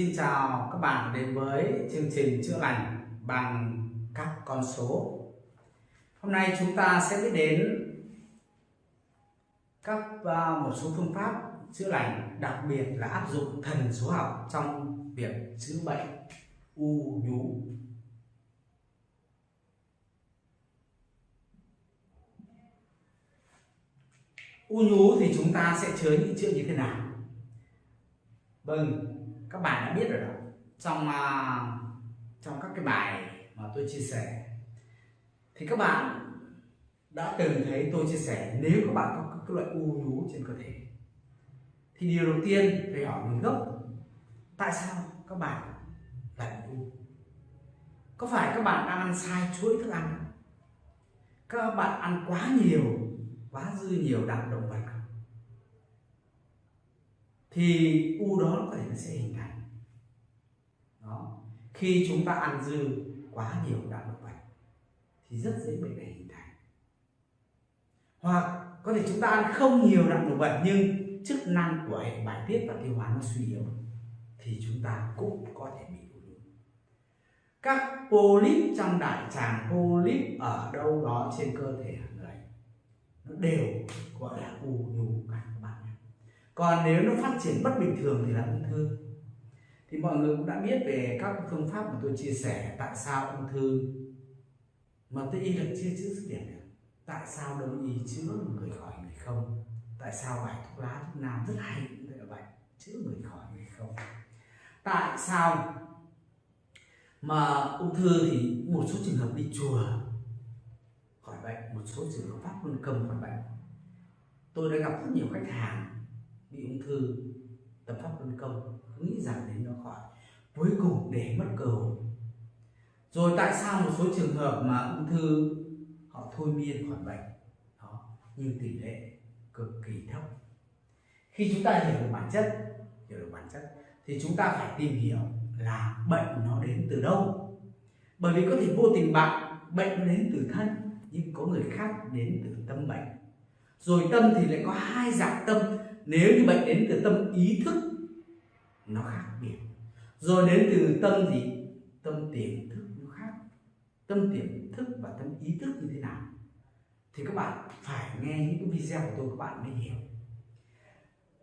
Xin chào các bạn đến với chương trình chữa lành bằng các con số. Hôm nay chúng ta sẽ biết đến các à, một số phương pháp chữa lành, đặc biệt là áp dụng thần số học trong việc chữa bệnh u nhú. U nhú thì chúng ta sẽ chữa những chuyện như thế nào? Vâng, các bạn đã biết rồi đó. Trong uh, trong các cái bài mà tôi chia sẻ thì các bạn đã từng thấy tôi chia sẻ nếu các bạn có các loại u nhú trên cơ thể. Thì điều đầu tiên phải hỏi nguồn gốc tại sao các bạn lại bị u? Có phải các bạn đang ăn sai chuỗi thức ăn? Các bạn ăn quá nhiều quá dư nhiều đạm động vật thì u đó có thể nó sẽ hình thành. Đó. Khi chúng ta ăn dư quá nhiều đạm động vật thì rất dễ bệnh này hình thành. Hoặc có thể chúng ta ăn không nhiều đạm động vật nhưng chức năng của hệ bài tiết và tiêu hóa nó suy yếu, thì chúng ta cũng có thể bị u. các polyp trong đại tràng, polyp ở đâu đó trên cơ thể người nó đều gọi là u nhu cả các còn nếu nó phát triển bất bình thường thì là ung thư. Thì mọi người cũng đã biết về các phương pháp mà tôi chia sẻ tại sao ung thư. Mà tôi y là chưa chữa sức điểm được tại sao đông y chữa người khỏi người không? Tại sao bài thuốc lá thuốc nam rất hay cũng là chữa người khỏi người không? Tại sao mà ung thư thì một số trường hợp đi chùa khỏi bệnh, một số trường hợp pháp luân công khỏi bệnh? Tôi đã gặp rất nhiều khách hàng bị ung thư tập pháp luân công nghĩ rằng đến nó khỏi. Cuối cùng để mất cơ hội. Rồi tại sao một số trường hợp mà ung thư, họ thôi miên khỏi bệnh? Đó nhưng tỷ lệ cực kỳ thấp. Khi chúng ta hiểu được bản chất, hiểu được bản chất, thì chúng ta phải tìm hiểu là bệnh nó đến từ đâu. Bởi vì có thể vô tình bạn, bệnh nó đến từ thân, nhưng có người khác đến từ tâm bệnh. Rồi tâm thì lại có hai dạng tâm nếu như bệnh đến từ tâm ý thức, nó khác biệt. Rồi đến từ tâm gì? Tâm tiềm thức nó khác. Tâm tiềm thức và tâm ý thức như thế nào? Thì các bạn phải nghe những cái video của tôi, các bạn mới hiểu.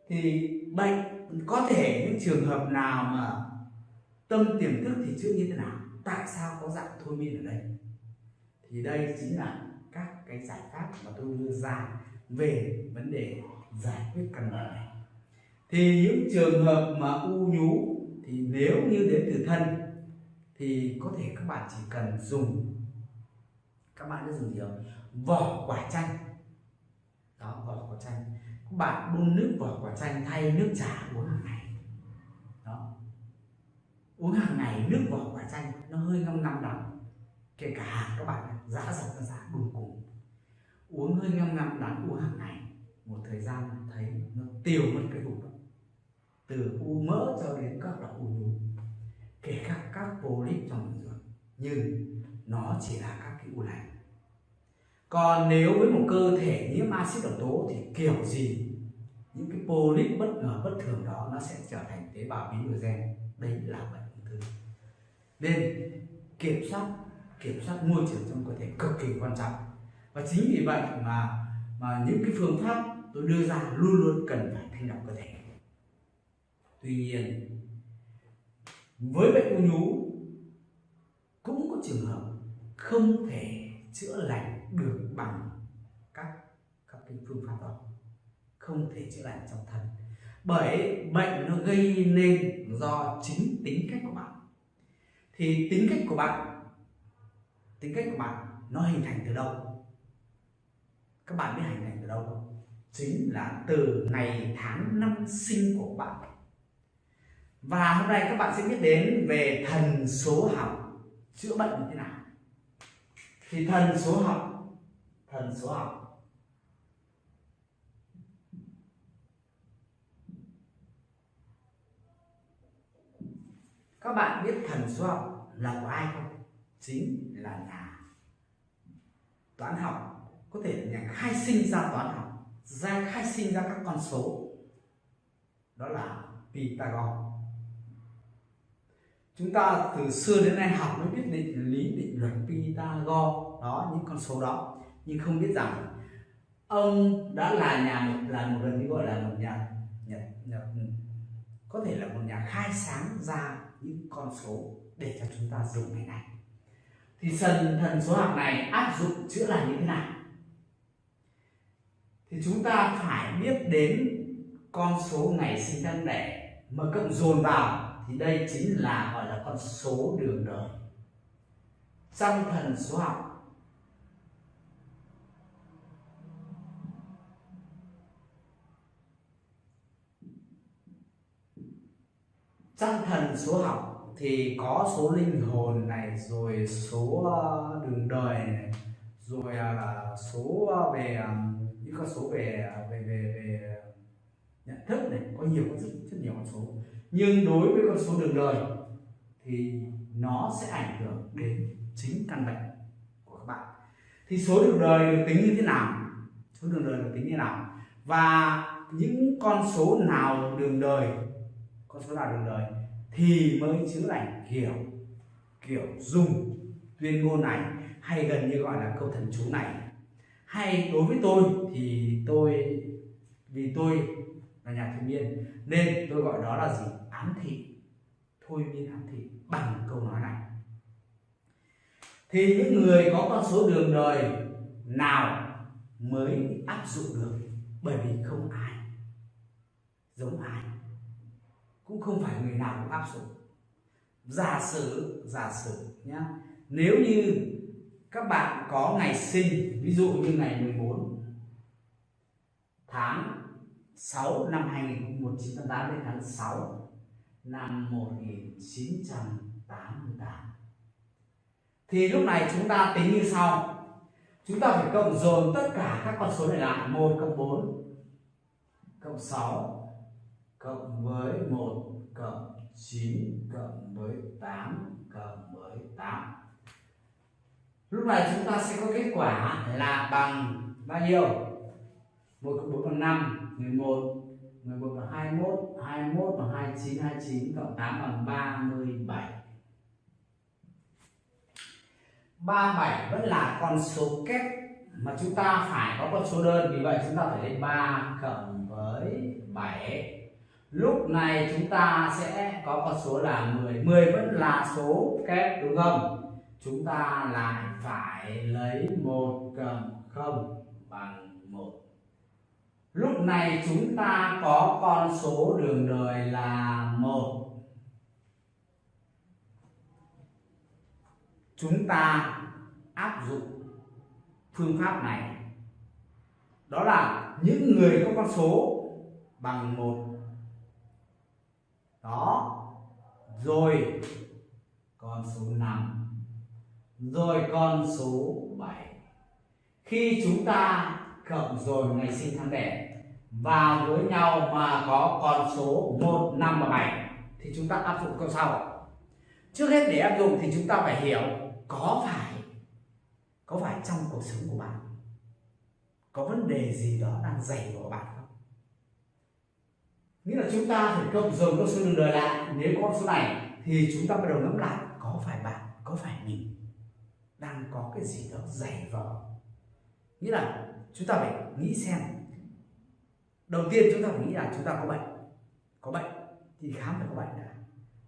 Thì bệnh, có thể những trường hợp nào mà tâm tiềm thức thì chưa như thế nào? Tại sao có dạng thôi miên ở đây? Thì đây chính là các cái giải pháp mà tôi đưa ra về vấn đề giải quyết căn bệnh này. Thì những trường hợp mà u nhú thì nếu như đến từ thân thì có thể các bạn chỉ cần dùng, các bạn đã dùng gì không? Vỏ quả chanh. Đó, vỏ quả chanh. Các bạn đun nước vỏ quả chanh thay nước trà uống hàng ngày. Đó. Uống hàng ngày nước vỏ quả chanh nó hơi ngâm ngâm đắng kể cả các bạn giã dọc ra giã đun cùng uống hơi ngâm ngâm đắng uống hàng ngày một thời gian thấy nó tiêu mất cái vùng đó. Từ u mỡ cho đến các loại u nhú kể cả các polyp trong đường ruột nhưng nó chỉ là các cái u lành. Còn nếu với một cơ thể nhiễm axit độc tố thì kiểu gì, những cái polyp bất ngờ bất thường đó nó sẽ trở thành tế bào biến đổi gen. Đấy là bệnh ung thư. Nên kiểm soát kiểm soát môi trường trong cơ thể cực kỳ quan trọng. Và chính vì vậy mà mà những cái phương pháp tôi đưa ra luôn luôn cần phải thanh lọc cơ thể. Tuy nhiên, với bệnh u nhú, cũng có trường hợp không thể chữa lành được bằng các các cái phương pháp đó. Không thể chữa lành trong thân. Bởi bệnh nó gây nên do chính tính cách của bạn. Thì tính cách của bạn, tính cách của bạn nó hình thành từ đâu? Các bạn biết hình thành từ đâu không? Chính là từ ngày tháng năm sinh của bạn. Và hôm nay các bạn sẽ biết đến về thần số học. Chữa bệnh như thế nào? Thì thần số học, thần số học. Các bạn biết thần số học là của ai không? Chính là nhà. Toán học có thể là nhà khai sinh ra toán học ra khai sinh ra các con số. Đó là Pythagore chúng ta từ xưa đến nay học mới biết định lý định luật Pythagore đó những con số đó. Nhưng không biết rằng ông đã là nhà là một lần như gọi là một nhà, nhà, nhà có thể là một nhà khai sáng ra những con số để cho chúng ta dùng ngày nay. Thì thần thần số học này áp dụng chữa lành như thế nào? Thì chúng ta phải biết đến con số ngày sinh tháng đẻ mà cộng dồn vào. Thì đây chính là gọi là con số đường đời. Trong thần số học, trong thần số học thì có số linh hồn này, rồi số ờ, đường đời này, rồi ờ, số ờ, về con số về à, về về về à, nhận thức này, có nhiều rất rất nhiều con số. Nhưng đối với con số đường đời thì nó sẽ ảnh hưởng đến chính căn bệnh của các bạn. Thì số đường đời được tính như thế nào? Số đường đời được tính như thế nào? Và những con số nào đường đời, con số nào đường đời thì mới chữa lành kiểu kiểu dùng tuyên ngôn này, hay gần như gọi là câu thần chú này hay đối với tôi thì tôi, vì tôi là nhà thôi miên, nên tôi gọi đó là gì? Ám thị. Thôi miên ám thị, bằng câu nói này. Thì những người có con số đường đời nào mới áp dụng được? Bởi vì không ai, giống ai, cũng không phải người nào cũng áp dụng. Giả sử giả sử nhá, nếu như các bạn có ngày sinh, ví dụ như ngày 14 tháng 6 năm 1988 đến tháng 6 năm 1988 thì lúc này chúng ta tính như sau. Chúng ta phải cộng dồn tất cả các con số này lại 1 cộng 4 cộng 6 cộng với 1 cộng 9 cộng với 8 cộng với 8 lúc này chúng ta sẽ có kết quả là bằng bao nhiêu? 1 cộng 4 bằng 5 11 11 bằng 21 21 bằng 29 29 cộng 8 bằng 37 37 vẫn là con số kép mà chúng ta phải có con số đơn, vì vậy chúng ta phải lấy 3 cộng với 7 lúc này chúng ta sẽ có con số là 10 10 vẫn là số kép, đúng không? Chúng ta lại phải lấy 1 cộng 0 bằng 1 lúc này chúng ta có con số đường đời là 1 chúng ta áp dụng phương pháp này. Đó là những người có con số bằng một. Đó. Rồi, con số 5 rồi con số 7 khi chúng ta cộng rồi ngày sinh tháng đẻ vào với nhau mà có con số 1, 5 và 7 thì chúng ta áp dụng câu sau. Trước hết để áp dụng thì chúng ta phải hiểu có phải có phải trong cuộc sống của bạn có vấn đề gì đó đang dày vào bạn không? Nghĩa là chúng ta phải cộng dồn con số đường đời lại. Nếu con số này thì chúng ta bắt đầu ngẫm lại có phải bạn có phải mình? Đang có cái gì đó dày vò, nghĩa là chúng ta phải nghĩ xem. Đầu tiên chúng ta phải nghĩ là chúng ta có bệnh. Có bệnh thì khám phải có bệnh đã.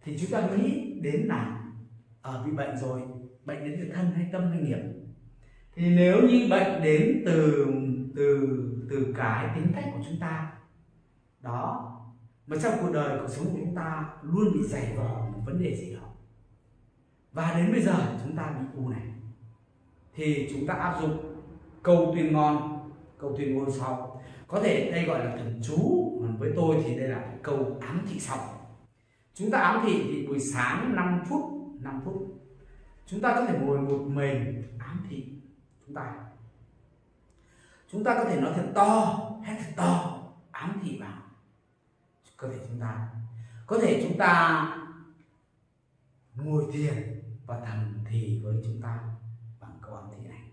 Thì chúng ta nghĩ đến là ở bị bệnh rồi bệnh đến từ thân hay tâm hay nghiệp. Thì nếu như bệnh đến từ từ từ cái tính cách của chúng ta đó mà trong cuộc đời cuộc sống của chúng ta luôn bị dày vò một vấn đề gì đó. Và đến bây giờ chúng ta bị u này thì chúng ta áp dụng câu tuyên ngon câu tuyên ngôn sau. Có thể đây gọi là thần chú, còn với tôi thì đây là câu ám thị sau. Chúng ta ám thị thì buổi sáng 5 phút 5 phút, chúng ta có thể ngồi một mình ám thị chúng ta. Chúng ta có thể nói thật to hét thật to, ám thị vào cơ thể chúng ta, có thể chúng ta ngồi thiền và thầm thì với chúng ta bằng câu này.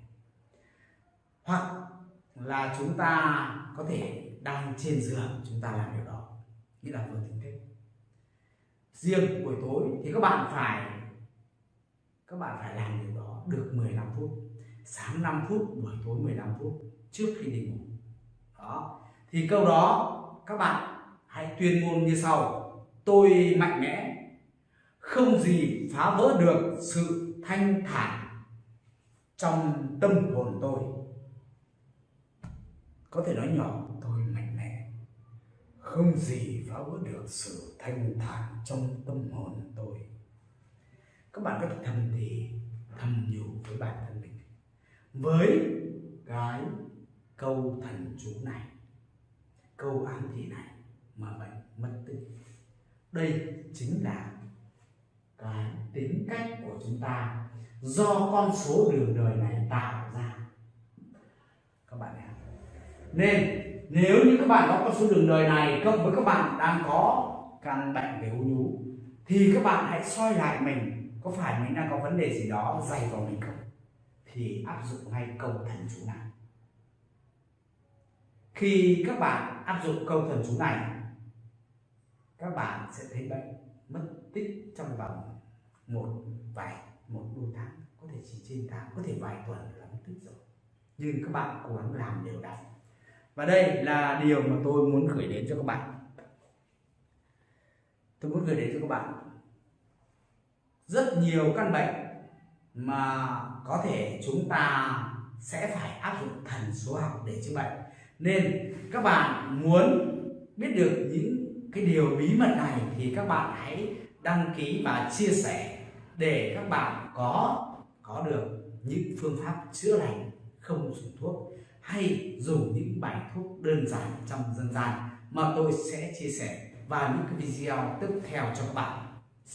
Hoặc là chúng ta có thể đang trên giường chúng ta làm điều đó. Nghĩa là vừa tỉnh thức riêng buổi tối thì các bạn phải, các bạn phải làm điều đó được 15 phút. Sáng 5 phút, buổi tối 15 phút trước khi đi ngủ. Đó. Thì câu đó các bạn hãy tuyên ngôn như sau. Tôi mạnh mẽ, không gì phá vỡ được sự thanh thản trong tâm hồn tôi. Có thể nói nhỏ, tôi mạnh mẽ. Không gì phá vỡ được sự thanh thản trong tâm hồn tôi. Các bạn có thể thầm thì, thầm nhủ với bản thân mình. Với cái câu thần chú này, câu ám thị này mà bệnh mất tích. Đây chính là cái tính cách của chúng ta do con số đường đời này tạo ra. Các bạn nhé. Nên, nếu như các bạn có con số đường đời này cộng với các bạn đang có căn bệnh về u nhú, thì các bạn hãy soi lại mình, có phải mình đang có vấn đề gì đó dày vào mình không? Thì áp dụng ngay câu thần chú này. Khi các bạn áp dụng câu thần chú này, các bạn sẽ thấy bệnh mất tích trong vòng một vài một đôi tháng, có thể chỉ trên tháng, có thể vài tuần là mất tích rồi. Nhưng các bạn cố gắng làm đều đặn. Và đây là điều mà tôi muốn gửi đến cho các bạn. Tôi muốn gửi đến cho các bạn rất nhiều căn bệnh mà có thể chúng ta sẽ phải áp dụng thần số học để chữa bệnh. Nên các bạn muốn biết được những cái điều bí mật này thì các bạn hãy đăng ký và chia sẻ để các bạn có có được những phương pháp chữa lành không dùng thuốc hay dùng những bài thuốc đơn giản trong dân gian mà tôi sẽ chia sẻ vào những cái video tiếp theo cho các bạn.